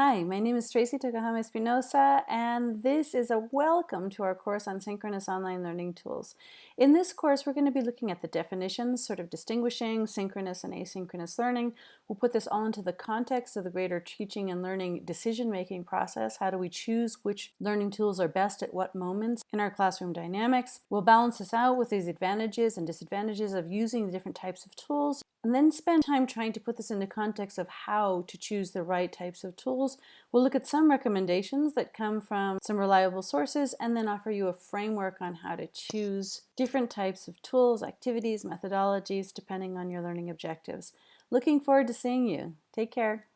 Hi, my name is Tracy Tokuhama Espinosa, and this is a welcome to our course on synchronous online learning tools. In this course, we're going to be looking at the definitions, sort of distinguishing synchronous and asynchronous learning. We'll put this all into the context of the greater teaching and learning decision-making process. How do we choose which learning tools are best at what moments in our classroom dynamics? We'll balance this out with these advantages and disadvantages of using the different types of tools and then spend time trying to put this into context of how to choose the right types of tools. We'll look at some recommendations that come from some reliable sources and then offer you a framework on how to choose different types of tools, activities, methodologies, depending on your learning objectives. Looking forward to seeing you. Take care.